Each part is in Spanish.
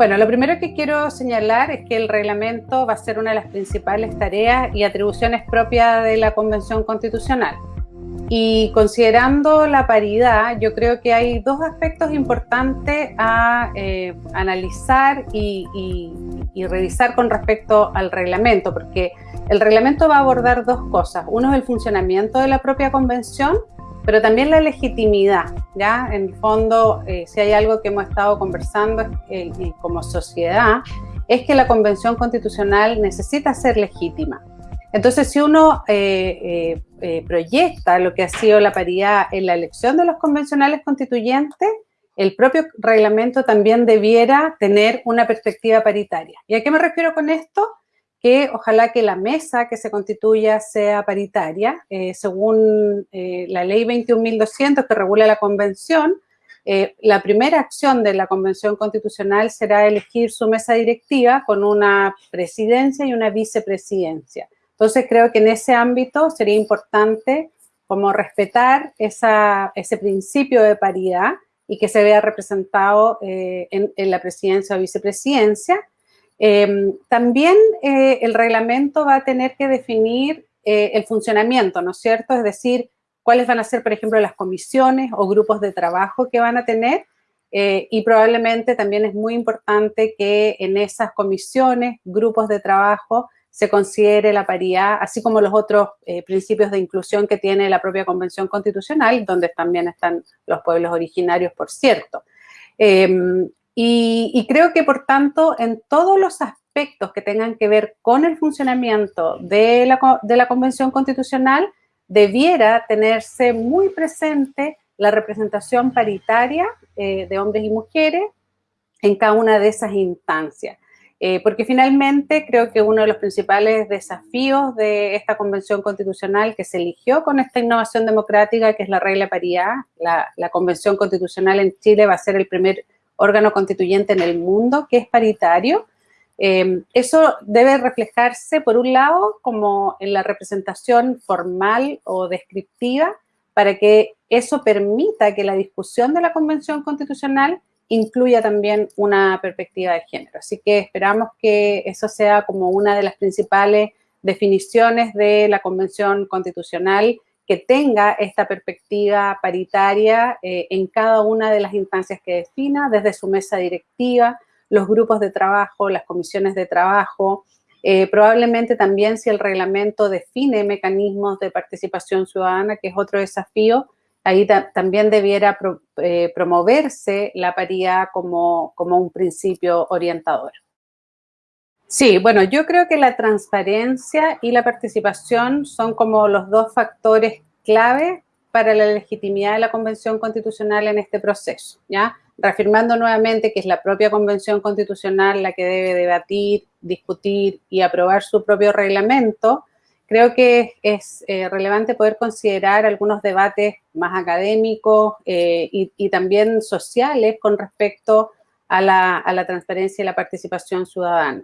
Bueno, lo primero que quiero señalar es que el reglamento va a ser una de las principales tareas y atribuciones propias de la Convención Constitucional. Y considerando la paridad, yo creo que hay dos aspectos importantes a eh, analizar y, y, revisar con respecto al reglamento, porque el reglamento va a abordar dos cosas. Uno es el funcionamiento de la propia convención pero también la legitimidad, ¿ya? En el fondo, eh, si hay algo que hemos estado conversando eh, como sociedad, es que la Convención Constitucional necesita ser legítima. Entonces, si uno eh, proyecta lo que ha sido la paridad en la elección de los convencionales constituyentes, el propio reglamento también debiera tener una perspectiva paritaria. ¿Y a qué me refiero con esto? Que ojalá que la mesa que se constituya sea paritaria, eh, según eh, la ley 21.200 que regula la convención, eh, la primera acción de la convención constitucional será elegir su mesa directiva con una presidencia y una vicepresidencia. Entonces creo que en ese ámbito sería importante como respetar ese principio de paridad y que se vea representado en, en la presidencia o vicepresidencia, Em, también eh, el reglamento va a tener que definir eh, el funcionamiento, ¿no es cierto? Es decir, cuáles van a ser, por ejemplo, las comisiones o grupos de trabajo que van a tener eh, y probablemente también es muy importante que en esas comisiones, grupos de trabajo, se considere la paridad, así como los otros principios de inclusión que tiene la propia Convención Constitucional, donde también están los pueblos originarios, por cierto. Em, y, creo que, por tanto, en todos los aspectos que tengan que ver con el funcionamiento de la, Convención Constitucional, debiera tenerse muy presente la representación paritaria eh, de hombres y mujeres en cada una de esas instancias. Eh, porque finalmente creo que uno de los principales desafíos de esta convención constitucional que se eligió con esta innovación democrática, que es la regla paridad, la, la convención constitucional en Chile va a ser el primer órgano constituyente en el mundo que es paritario. Eh, eso debe reflejarse, por un lado, como en la representación formal o descriptiva, para que eso permita que la discusión de la Convención Constitucional incluya también una perspectiva de género. Así que esperamos que eso sea como una de las principales definiciones de la Convención Constitucional que tenga esta perspectiva paritaria eh, en cada una de las instancias que defina, desde su mesa directiva, los grupos de trabajo, las comisiones de trabajo, eh, probablemente también si el reglamento define mecanismos de participación ciudadana, que es otro desafío, ahí también debiera eh, promoverse la paridad como, como un principio orientador. Sí, bueno, yo creo que la transparencia y la participación son como los dos factores clave para la legitimidad de la Convención Constitucional en este proceso, ¿ya? Reafirmando nuevamente que es la propia Convención Constitucional la que debe debatir, discutir y aprobar su propio reglamento, creo que es eh, relevante poder considerar algunos debates más académicos eh, y, también sociales con respecto a la transparencia y la participación ciudadana.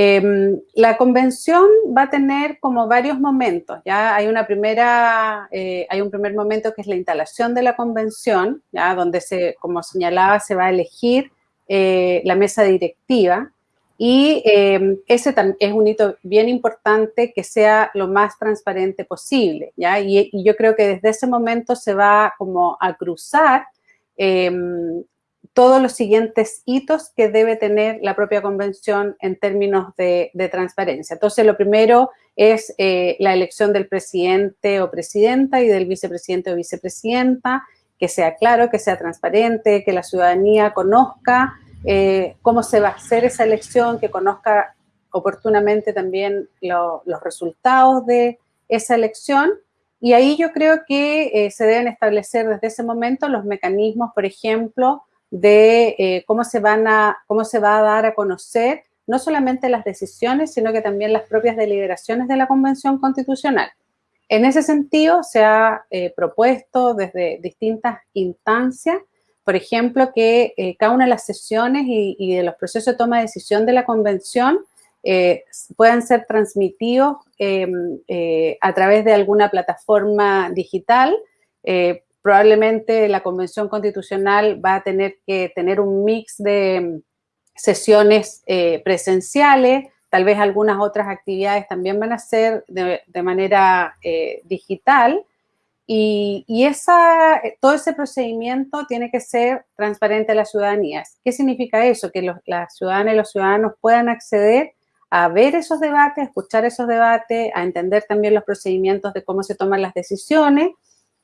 Em, la convención va a tener como varios momentos, ya hay una primera, eh, hay un primer momento que es la instalación de la convención, ya donde se, como señalaba, se va a elegir eh, la mesa directiva. Y em, ese es un hito bien importante que sea lo más transparente posible, ya, y, y yo creo que desde ese momento se va como a cruzar em, todos los siguientes hitos que debe tener la propia convención en términos de, transparencia. Entonces, lo primero es eh, la elección del presidente o presidenta y del vicepresidente o vicepresidenta, que sea claro, que sea transparente, que la ciudadanía conozca eh, cómo se va a hacer esa elección, que conozca oportunamente también los resultados de esa elección. Y ahí yo creo que eh, se deben establecer desde ese momento los mecanismos, por ejemplo, de eh, cómo, se van a, cómo se va a dar a conocer no solamente las decisiones, sino que también las propias deliberaciones de la Convención Constitucional. En ese sentido, se ha eh, propuesto desde distintas instancias, por ejemplo, que eh, cada una de las sesiones y, de los procesos de toma de decisión de la Convención puedan ser transmitidos em, a través de alguna plataforma digital, probablemente la Convención Constitucional va a tener que tener un mix de sesiones eh, presenciales, tal vez algunas otras actividades también van a ser de, manera eh, digital, y, todo ese procedimiento tiene que ser transparente a la ciudadanía. ¿Qué significa eso? Que las ciudadanas y los ciudadanos puedan acceder a ver esos debates, a escuchar esos debates, a entender también los procedimientos de cómo se toman las decisiones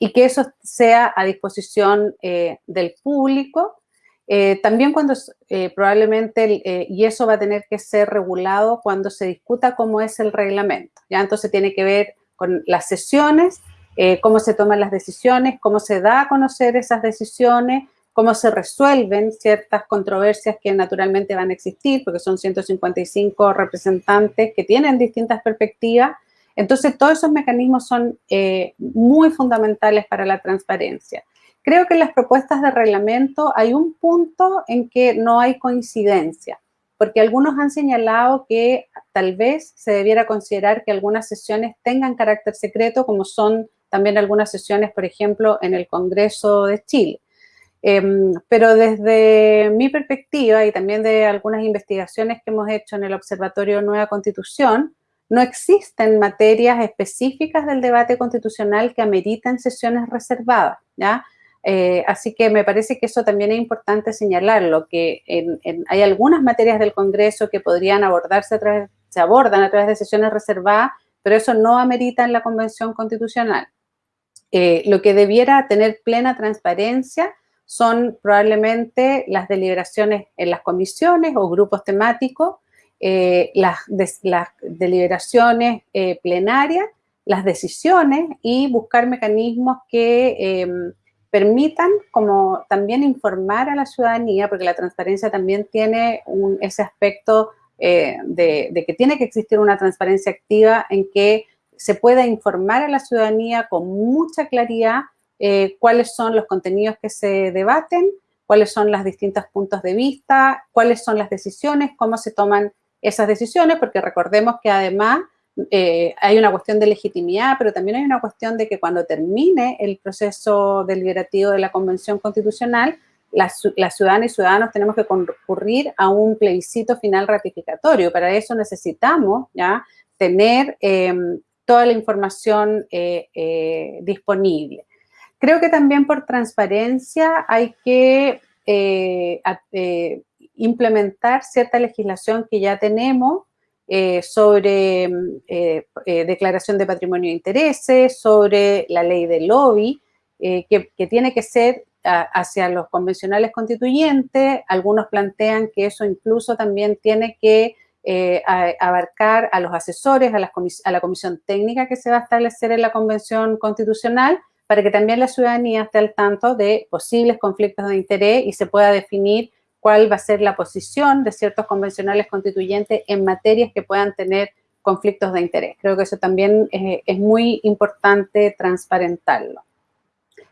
y que eso sea a disposición eh, del público. Eh, también cuando eh, probablemente, y eso va a tener que ser regulado cuando se discuta cómo es el reglamento, ¿ya? Entonces tiene que ver con las sesiones, cómo se toman las decisiones, cómo se da a conocer esas decisiones, cómo se resuelven ciertas controversias que naturalmente van a existir, porque son 155 representantes que tienen distintas perspectivas. Entonces, todos esos mecanismos son eh, muy fundamentales para la transparencia. Creo que en las propuestas de reglamento hay un punto en que no hay coincidencia, porque algunos han señalado que tal vez se debiera considerar que algunas sesiones tengan carácter secreto, como son también algunas sesiones, por ejemplo, en el Congreso de Chile. Em, pero desde mi perspectiva y también de algunas investigaciones que hemos hecho en el Observatorio Nueva Constitución, no existen materias específicas del debate constitucional que ameriten sesiones reservadas, ¿ya? Eh, así que me parece que eso también es importante señalarlo, que hay algunas materias del Congreso que podrían abordarse a través, se abordan a través de sesiones reservadas, pero eso no amerita en la Convención Constitucional. Eh, lo que debiera tener plena transparencia son probablemente las deliberaciones en las comisiones o grupos temáticos, eh, las, deliberaciones eh, plenarias, las decisiones y buscar mecanismos que em, permitan como también informar a la ciudadanía, porque la transparencia también tiene ese aspecto eh, de, que tiene que existir una transparencia activa en que se pueda informar a la ciudadanía con mucha claridad cuáles son los contenidos que se debaten, cuáles son los distintos puntos de vista, cuáles son las decisiones, cómo se toman esas decisiones, porque recordemos que además eh, hay una cuestión de legitimidad, pero también hay una cuestión de que cuando termine el proceso deliberativo de la Convención Constitucional, las, ciudadanas y ciudadanos tenemos que concurrir a un plebiscito final ratificatorio. Para eso necesitamos ya tener em, toda la información eh, disponible. Creo que también por transparencia hay que eh, eh, implementar cierta legislación que ya tenemos eh, sobre declaración de patrimonio de intereses, sobre la ley de lobby, que, tiene que ser hacia los convencionales constituyentes. Algunos plantean que eso incluso también tiene que abarcar a los asesores, a, a la comisión técnica que se va a establecer en la convención constitucional, para que también la ciudadanía esté al tanto de posibles conflictos de interés y se pueda definir cuál va a ser la posición de ciertos convencionales constituyentes en materias que puedan tener conflictos de interés. Creo que eso también es, muy importante transparentarlo.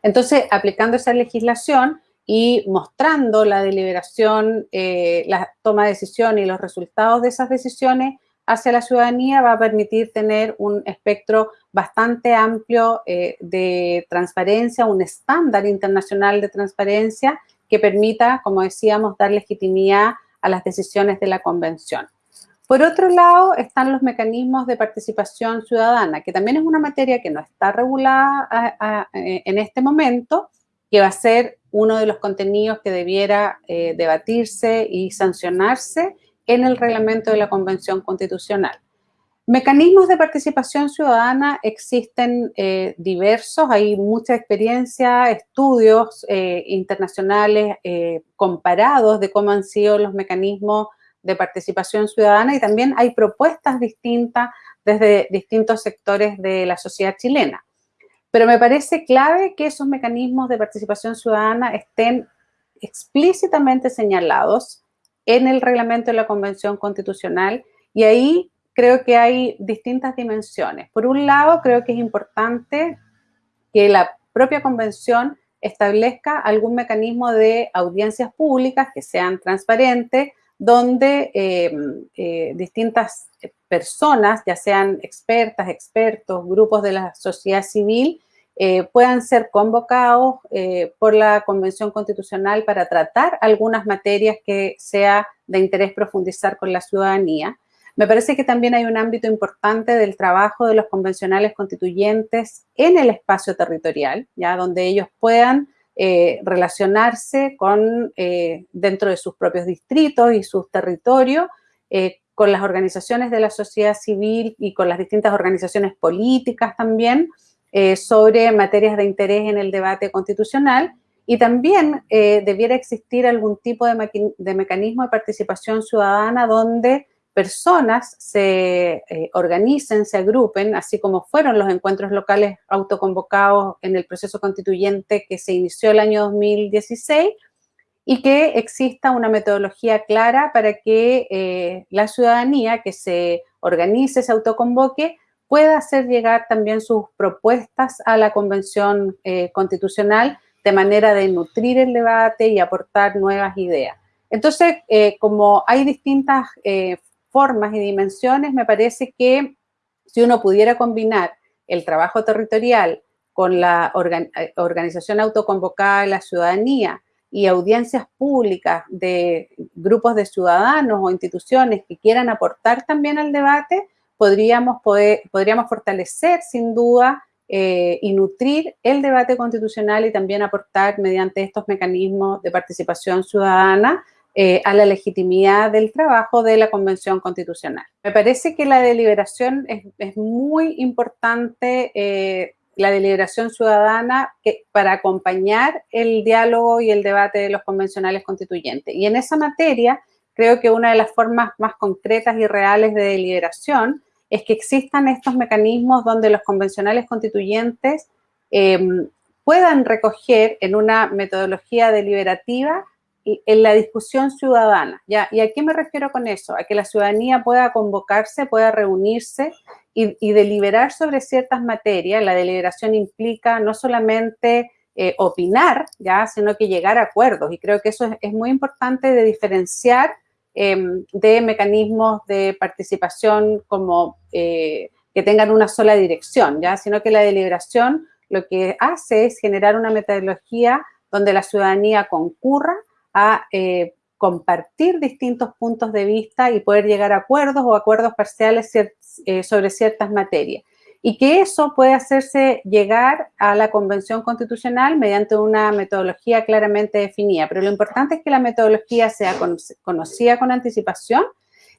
Entonces, aplicando esa legislación y mostrando la deliberación, eh, la toma de decisiones y los resultados de esas decisiones, hacia la ciudadanía va a permitir tener un espectro bastante amplio eh, de transparencia, un estándar internacional de transparencia que permita, como decíamos, dar legitimidad a las decisiones de la convención. Por otro lado, están los mecanismos de participación ciudadana, que también es una materia que no está regulada eh, en este momento, que va a ser uno de los contenidos que debiera eh, debatirse y sancionarse en el reglamento de la Convención Constitucional. Mecanismos de participación ciudadana existen eh, diversos, hay mucha experiencia, estudios eh, internacionales eh, comparados de cómo han sido los mecanismos de participación ciudadana y también hay propuestas distintas desde distintos sectores de la sociedad chilena. Pero me parece clave que esos mecanismos de participación ciudadana estén explícitamente señalados en el reglamento de la Convención Constitucional y ahí creo que hay distintas dimensiones. Por un lado, creo que es importante que la propia convención establezca algún mecanismo de audiencias públicas que sean transparentes, donde em, eh, distintas personas, ya sean expertas, expertos, grupos de la sociedad civil, eh, puedan ser convocados eh, por la Convención Constitucional para tratar algunas materias que sea de interés profundizar con la ciudadanía. Me parece que también hay un ámbito importante del trabajo de los convencionales constituyentes en el espacio territorial, ya donde ellos puedan eh, relacionarse con, dentro de sus propios distritos y sus territorios, con las organizaciones de la sociedad civil y con las distintas organizaciones políticas también, eh, sobre materias de interés en el debate constitucional. Y también eh, debiera existir algún tipo de, mecanismo de participación ciudadana donde personas se eh, organicen, se agrupen, así como fueron los encuentros locales autoconvocados en el proceso constituyente que se inició el año 2016, y que exista una metodología clara para que la ciudadanía que se organice, se autoconvoque, pueda hacer llegar también sus propuestas a la Convención eh, Constitucional de manera de nutrir el debate y aportar nuevas ideas. Entonces, eh, como hay distintas eh, formas y dimensiones, me parece que si uno pudiera combinar el trabajo territorial con la organización autoconvocada de la ciudadanía y audiencias públicas de grupos de ciudadanos o instituciones que quieran aportar también al debate, podríamos, poder, podríamos fortalecer sin duda eh, y nutrir el debate constitucional y también aportar mediante estos mecanismos de participación ciudadana eh, a la legitimidad del trabajo de la Convención Constitucional. Me parece que la deliberación es, muy importante, eh, la deliberación ciudadana para acompañar el diálogo y el debate de los convencionales constituyentes. Y en esa materia, creo que una de las formas más concretas y reales de deliberación es que existan estos mecanismos donde los convencionales constituyentes em, puedan recoger en una metodología deliberativa en la discusión ciudadana. ¿ya? ¿Y a qué me refiero con eso? A que la ciudadanía pueda convocarse, pueda reunirse y, deliberar sobre ciertas materias. La deliberación implica no solamente eh, opinar, ¿ya? sino que llegar a acuerdos. Y creo que eso es muy importante de diferenciar Em, de mecanismos de participación como eh, que tengan una sola dirección, ¿ya? sino que la deliberación lo que hace es generar una metodología donde la ciudadanía concurra a eh, compartir distintos puntos de vista y poder llegar a acuerdos o acuerdos parciales eh, sobre ciertas materias y que eso puede hacerse llegar a la Convención Constitucional mediante una metodología claramente definida. Pero lo importante es que la metodología sea conocida con anticipación,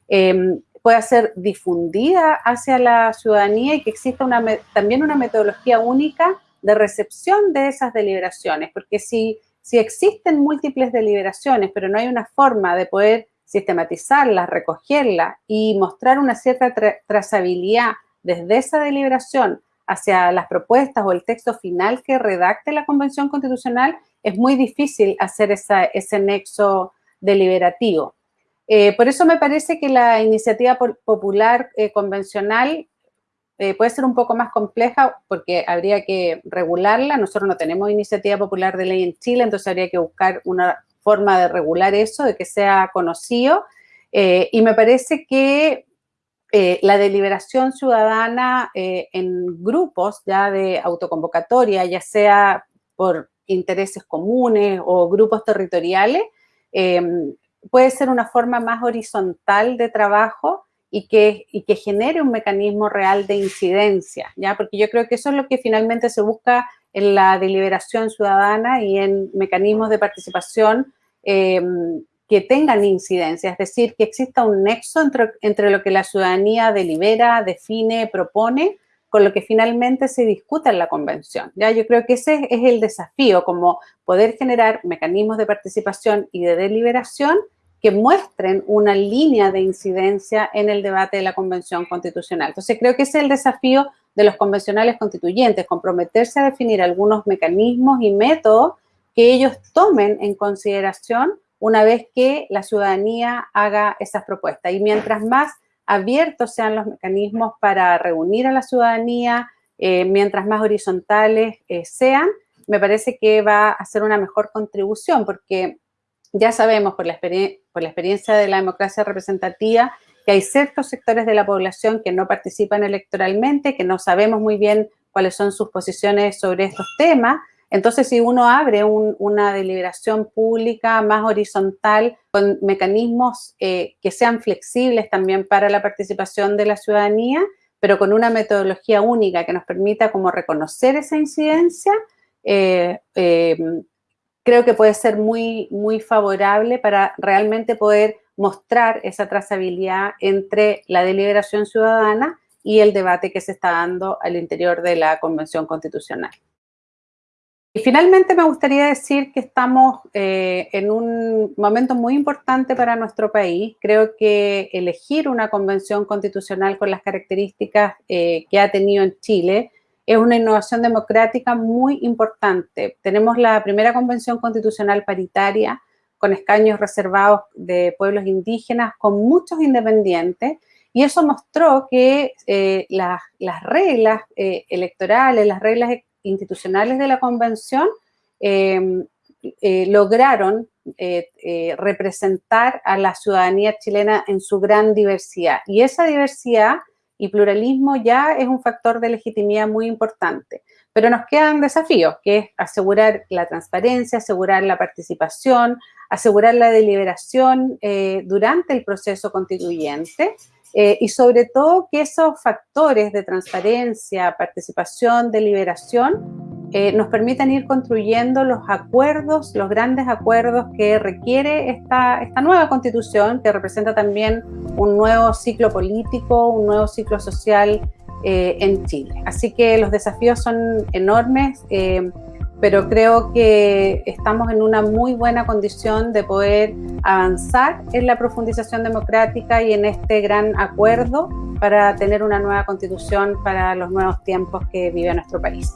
em, pueda ser difundida hacia la ciudadanía y que exista una, también una metodología única de recepción de esas deliberaciones, porque si, si existen múltiples deliberaciones, pero no hay una forma de poder sistematizarlas, recogerlas y mostrar una cierta trazabilidad desde esa deliberación hacia las propuestas o el texto final que redacte la Convención Constitucional, es muy difícil hacer ese nexo deliberativo. Eh, por eso me parece que la iniciativa popular eh, convencional eh, puede ser un poco más compleja porque habría que regularla. Nosotros no tenemos iniciativa popular de ley en Chile, entonces habría que buscar una forma de regular eso, de que sea conocido. y me parece que eh, la deliberación ciudadana eh, en grupos ya de autoconvocatoria, ya sea por intereses comunes o grupos territoriales, puede ser una forma más horizontal de trabajo y que, y que genere un mecanismo real de incidencia, ¿ya? Porque yo creo que eso es lo que finalmente se busca en la deliberación ciudadana y en mecanismos de participación em, que tengan incidencia, es decir, que exista un nexo entre, lo que la ciudadanía delibera, define, propone, con lo que finalmente se discuta en la convención. ¿ya? Yo creo que ese es el desafío, como poder generar mecanismos de participación y de deliberación que muestren una línea de incidencia en el debate de la Convención Constitucional. Entonces, creo que ese es el desafío de los convencionales constituyentes, comprometerse a definir algunos mecanismos y métodos que ellos tomen en consideración una vez que la ciudadanía haga esas propuestas. Y mientras más abiertos sean los mecanismos para reunir a la ciudadanía, eh, mientras más horizontales eh, sean, me parece que va a ser una mejor contribución, porque ya sabemos por la, experiencia de la democracia representativa que hay ciertos sectores de la población que no participan electoralmente, que no sabemos muy bien cuáles son sus posiciones sobre estos temas. Entonces, si uno abre una deliberación pública más horizontal, con mecanismos eh, que sean flexibles también para la participación de la ciudadanía, pero con una metodología única que nos permita como reconocer esa incidencia, eh, eh, creo que puede ser muy, muy favorable para realmente poder mostrar esa trazabilidad entre la deliberación ciudadana y el debate que se está dando al interior de la Convención Constitucional. Y finalmente me gustaría decir que estamos eh, en un momento muy importante para nuestro país. Creo que elegir una convención constitucional con las características eh, que ha tenido en Chile es una innovación democrática muy importante. Tenemos la primera convención constitucional paritaria con escaños reservados de pueblos indígenas, con muchos independientes, y eso mostró que eh, las, reglas electorales, las reglas institucionales de la convención em, eh, lograron eh, eh, representar a la ciudadanía chilena en su gran diversidad. Y esa diversidad y pluralismo ya es un factor de legitimidad muy importante. Pero nos quedan desafíos, que es asegurar la transparencia, asegurar la participación, asegurar la deliberación durante el proceso constituyente eh, y sobre todo que esos factores de transparencia, participación, deliberación, eh, nos permitan ir construyendo los acuerdos, los grandes acuerdos que requiere esta, esta nueva constitución, que representa también un nuevo ciclo político, un nuevo ciclo social eh, en Chile. Así que los desafíos son enormes pero creo que estamos en una muy buena condición de poder avanzar en la profundización democrática y en este gran acuerdo para tener una nueva constitución para los nuevos tiempos que vive nuestro país.